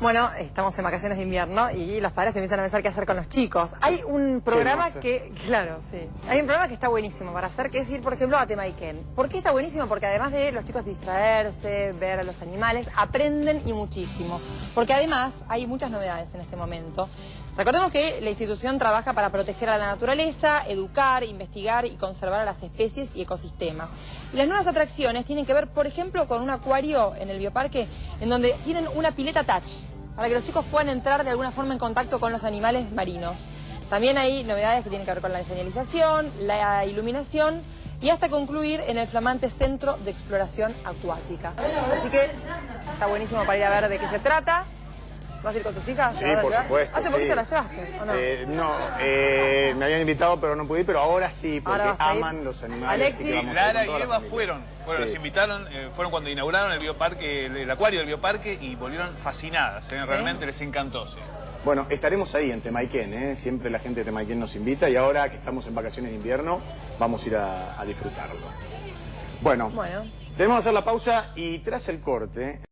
Bueno, estamos en vacaciones de invierno y los padres empiezan a pensar qué hacer con los chicos. Hay un programa que, claro, sí. Hay un programa que está buenísimo para hacer, que es ir, por ejemplo, a Temaiken. ¿Por qué está buenísimo? Porque además de los chicos distraerse, ver a los animales, aprenden y muchísimo. Porque además hay muchas novedades en este momento. Recordemos que la institución trabaja para proteger a la naturaleza, educar, investigar y conservar a las especies y ecosistemas. Y las nuevas atracciones tienen que ver, por ejemplo, con un acuario en el bioparque en donde tienen una pileta touch para que los chicos puedan entrar de alguna forma en contacto con los animales marinos. También hay novedades que tienen que ver con la señalización, la iluminación y hasta concluir en el flamante Centro de Exploración Acuática. Así que está buenísimo para ir a ver de qué se trata. ¿Vas a ir con tus hijas? Sí, por supuesto. ¿Hace poquito las llevaste o no? Eh, no, eh, habían invitado pero no pude ir, pero ahora sí, porque Ahora aman los animales. Alexis. así que vamos a ir Lara con y Eva fueron, fueron, Sí. los invitaron, eh, fueron cuando inauguraron el bioparque, el, el acuario del bioparque y volvieron fascinadas, eh, realmente les encantó. sí. Bueno, estaremos ahí en Temaiken, ¿eh? siempre la gente de Temaiken nos invita y ahora que estamos en vacaciones de invierno vamos a ir a, a disfrutarlo. Bueno, Bueno. tenemos que hacer la pausa y tras el corte...